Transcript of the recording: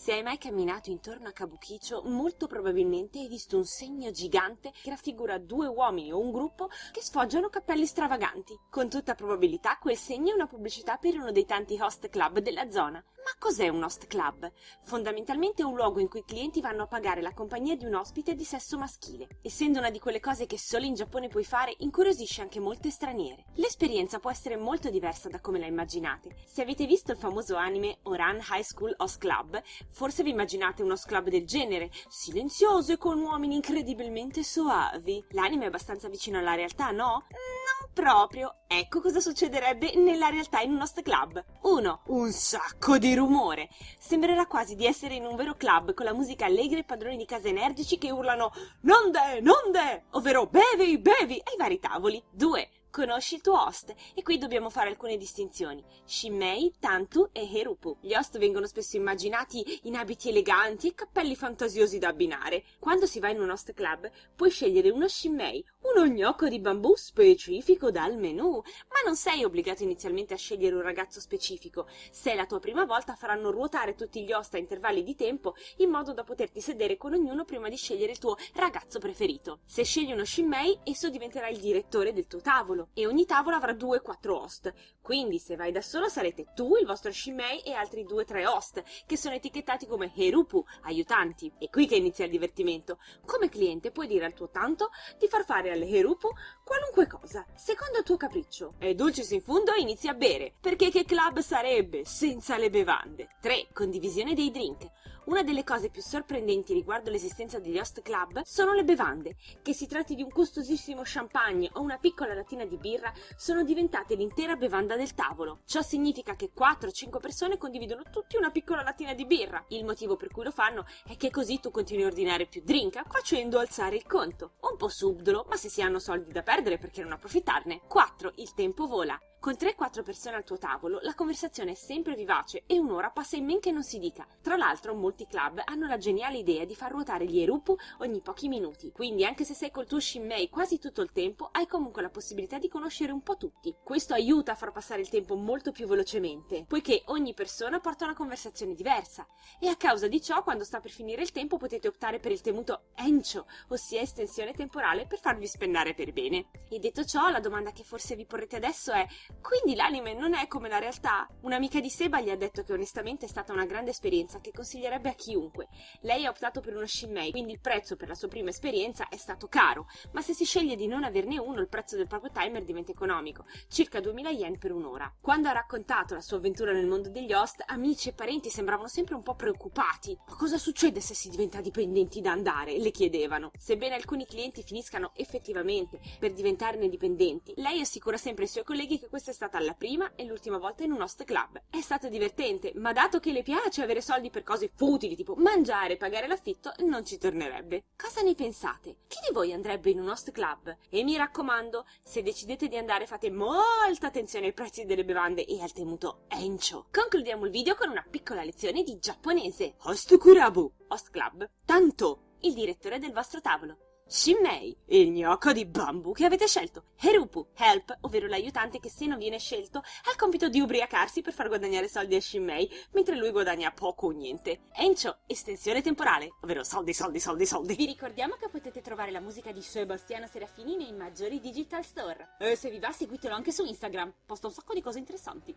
Se hai mai camminato intorno a Kabukicho, molto probabilmente hai visto un segno gigante che raffigura due uomini o un gruppo che sfoggiano cappelli stravaganti. Con tutta probabilità quel segno è una pubblicità per uno dei tanti host club della zona. Ma cos'è un host club? Fondamentalmente è un luogo in cui i clienti vanno a pagare la compagnia di un ospite di sesso maschile. Essendo una di quelle cose che solo in Giappone puoi fare, incuriosisce anche molte straniere. L'esperienza può essere molto diversa da come la immaginate. Se avete visto il famoso anime Oran High School Host Club, forse vi immaginate uno club del genere, silenzioso e con uomini incredibilmente soavi. L'anime è abbastanza vicino alla realtà, no? Non proprio. Ecco cosa succederebbe nella realtà in un host club. 1. Un sacco di rumore. Sembrerà quasi di essere in un vero club con la musica allegra e padroni di casa energici che urlano Nonde, nonde, ovvero bevi, bevi ai vari tavoli. 2 conosci il tuo host e qui dobbiamo fare alcune distinzioni. Shimmei, Tantu e Herupu. Gli host vengono spesso immaginati in abiti eleganti e cappelli fantasiosi da abbinare. Quando si va in un host club puoi scegliere uno Shimmei, uno gnocco di bambù specifico dal menù, ma non sei obbligato inizialmente a scegliere un ragazzo specifico. Se è la tua prima volta faranno ruotare tutti gli host a intervalli di tempo in modo da poterti sedere con ognuno prima di scegliere il tuo ragazzo preferito. Se scegli uno Shimmei, esso diventerà il direttore del tuo tavolo e ogni tavolo avrà 2-4 host. Quindi se vai da solo sarete tu, il vostro Shimmei e altri 2-3 host che sono etichettati come Herupu, aiutanti. È qui che inizia il divertimento. Come cliente puoi dire al tuo tanto di far fare al Herupu qualunque cosa, secondo il tuo capriccio. E dulcis in fundo inizi a bere, perché che club sarebbe senza le bevande? 3. Condivisione dei drink. Una delle cose più sorprendenti riguardo l'esistenza degli host club sono le bevande. Che si tratti di un costosissimo champagne o una piccola latina di birra, sono diventate l'intera bevanda del tavolo. Ciò significa che 4-5 persone condividono tutti una piccola latina di birra. Il motivo per cui lo fanno è che così tu continui a ordinare più drink, facendo alzare il conto. Un po' subdolo, ma se si hanno soldi da perdere perché non approfittarne. 4. Il tempo vola. Con 3-4 persone al tuo tavolo, la conversazione è sempre vivace e un'ora passa in men che non si dica. Tra l'altro, molti club hanno la geniale idea di far ruotare gli erupu ogni pochi minuti. Quindi, anche se sei col tuo shimmei quasi tutto il tempo, hai comunque la possibilità di conoscere un po' tutti. Questo aiuta a far passare il tempo molto più velocemente, poiché ogni persona porta una conversazione diversa. E a causa di ciò, quando sta per finire il tempo, potete optare per il temuto encho, ossia estensione temporale, per farvi spennare per bene. E detto ciò, la domanda che forse vi porrete adesso è quindi l'anime non è come la realtà? Un'amica di Seba gli ha detto che onestamente è stata una grande esperienza che consiglierebbe a chiunque. Lei ha optato per uno Shimmei, quindi il prezzo per la sua prima esperienza è stato caro, ma se si sceglie di non averne uno il prezzo del proprio timer diventa economico, circa 2000 yen per un'ora. Quando ha raccontato la sua avventura nel mondo degli host, amici e parenti sembravano sempre un po' preoccupati. Ma cosa succede se si diventa dipendenti da andare? le chiedevano. Sebbene alcuni clienti finiscano effettivamente per diventarne dipendenti, lei assicura sempre ai suoi colleghi che questa è stata la prima e l'ultima volta in un host club. È stato divertente, ma dato che le piace avere soldi per cose futili tipo mangiare e pagare l'affitto, non ci tornerebbe. Cosa ne pensate? Chi di voi andrebbe in un host club? E mi raccomando, se decidete di andare fate molta attenzione ai prezzi delle bevande e al temuto encho. Concludiamo il video con una piccola lezione di giapponese. Host kurabu, host club, tanto, il direttore del vostro tavolo. Shimmei, il gnocco di bambù che avete scelto. Herupu, help, ovvero l'aiutante che se non viene scelto ha il compito di ubriacarsi per far guadagnare soldi a Shimmei, mentre lui guadagna poco o niente. Encho, estensione temporale, ovvero soldi, soldi, soldi, soldi. Vi ricordiamo che potete trovare la musica di Sebastiano Serafini nei maggiori digital store. E se vi va seguitelo anche su Instagram, posta un sacco di cose interessanti.